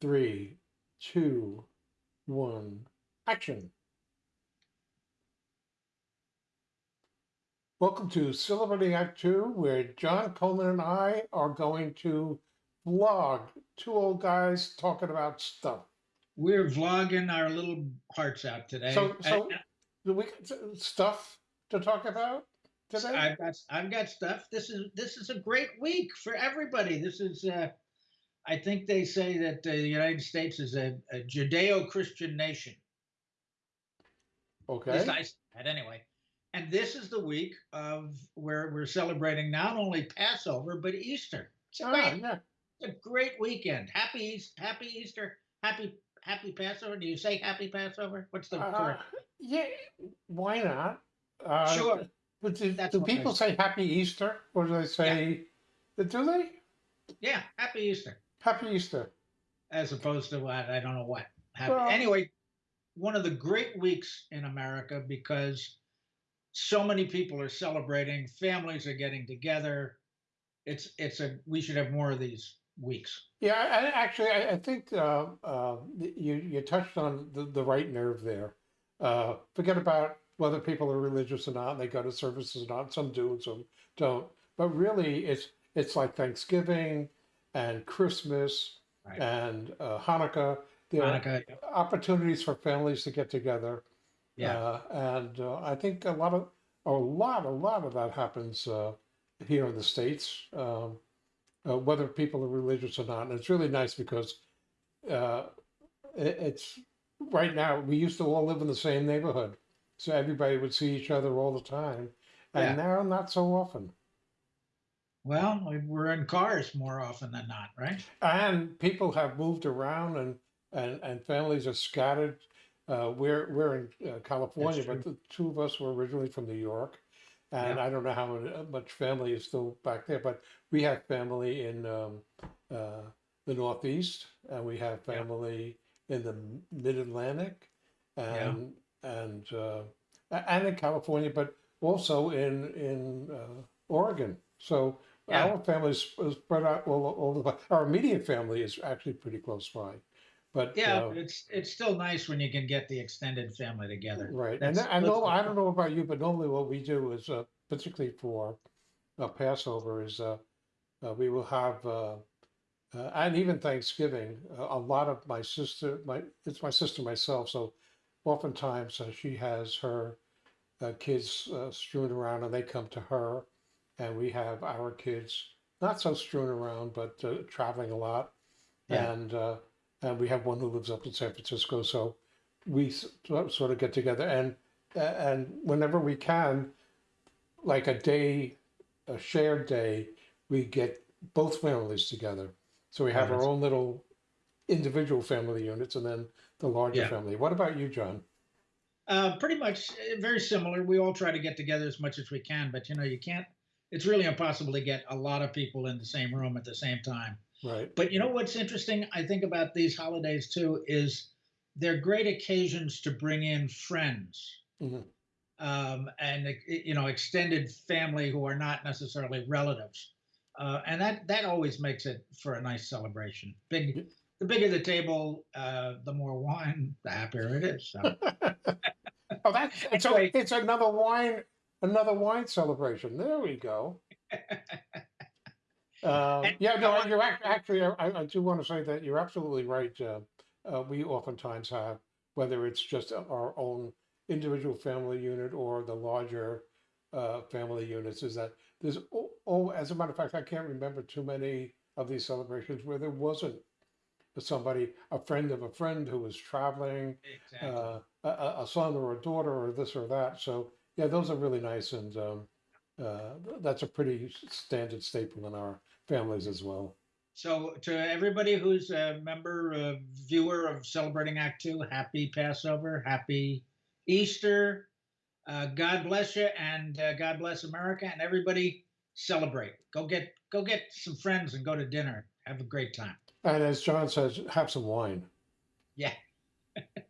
three, two, one, action. Welcome to Celebrating Act Two, where John Coleman and I are going to vlog two old guys talking about stuff. We're vlogging our little hearts out today. So, so I- do we got stuff to talk about today? I've got I've got stuff. This is this is a great week for everybody. This is uh, I think they say that the United States is a, a Judeo-Christian nation. At Okay. I say that anyway. And this is the week of where we're celebrating not only Passover but Easter. It's a great, yeah. it's a great weekend. Happy Happy Easter, Happy Happy Passover. Do you say Happy Passover? What's the Uh, correct? yeah. Why not? Uh, Sure. But do, do people say Happy Easter, or do they say? Do they? Yeah, Happy Easter. Happy Easter. as opposed to what I don't know what happened. Well- anyway, one of the great weeks in America because so many people are celebrating, families are getting together. It's it's a we should have more of these weeks. Yeah, I, I- actually, I, I think uh, uh, you you touched on the, the right nerve there. Uh, forget about whether people are religious or not, and they go to services or not. Some do and some don't. But really, it's it's like Thanksgiving and Christmas Right. and uh, Hanukkah. There are Hanukkah, opportunities for families to get together. yeah, Uh, and uh, I think a lot of a lot a lot of that happens uh, here in the states, um, uh, whether people are religious or not. And it's really nice because uh, it, it's right now. We used to all live in the same neighborhood, so everybody would see each other all the time, and Yeah. now not so often. Well, we're in cars more often than not, right? And people have moved around, and and, and families are scattered. Uh, we're we're in uh, California, but the two of us were originally from New York, and Yeah. I don't know how much family is still back there, but we have family in um, uh, the Northeast, and we have Yeah. family in the Mid Atlantic, and and uh, and in California, but also in in uh, Oregon. So Yeah. our family is spread out all, all the place. Our immediate family is actually pretty close by, but Yeah, uh, it's it's still nice when you can get the extended family together. Right, and That's- I know I don't know about you, but normally what we do is, uh, particularly for uh, Passover, is uh, uh, we will have, uh, uh, and even Thanksgiving. Uh, a lot of my sister, my it's my sister myself, so oftentimes uh, she has her uh, kids uh, strewn around, and they come to her, and we have our kids not so strewn around, but uh, traveling a lot, Yeah. and uh, and we have one who lives up in San Francisco, so we sort of get together and and whenever we can like a day a shared day we get both families together so we have Oh, our own little individual family units and then the larger Yeah. family what about you john Uh, pretty much uh, very similar. We all try to get together as much as we can, but you know, you can't. It's really impossible to get a lot of people in the same room at the same time. right But you know what's interesting? I think about these holidays too is they're great occasions to bring in friends Mhm. um, and you know extended family who are not necessarily relatives, uh, and that that always makes it for a nice celebration. Big, the bigger the table, uh, the more wine, the happier it is. So. oh that's it's, a- Anyway. it's another wine another wine celebration there we go Um, And- yeah, no, you're ac- actually. I, I do want to say that you're absolutely right. Uh, uh, we oftentimes have, whether it's just our own individual family unit or the larger uh, family units, is that there's oh, oh, as a matter of fact, I can't remember too many of these celebrations where there wasn't somebody, a friend of a friend who was traveling, Exactly. uh, a, a son or a daughter or this or that. So yeah, those are really nice, and um, uh, that's a pretty standard staple in our families as well. So, to everybody who's a member, uh, viewer of Celebrating Act Two, happy Passover, happy Easter. Uh, God bless you, and uh, God bless America, and everybody celebrate. Go get go get some friends and go to dinner. Have a great time. And as John says, have some wine. Yeah.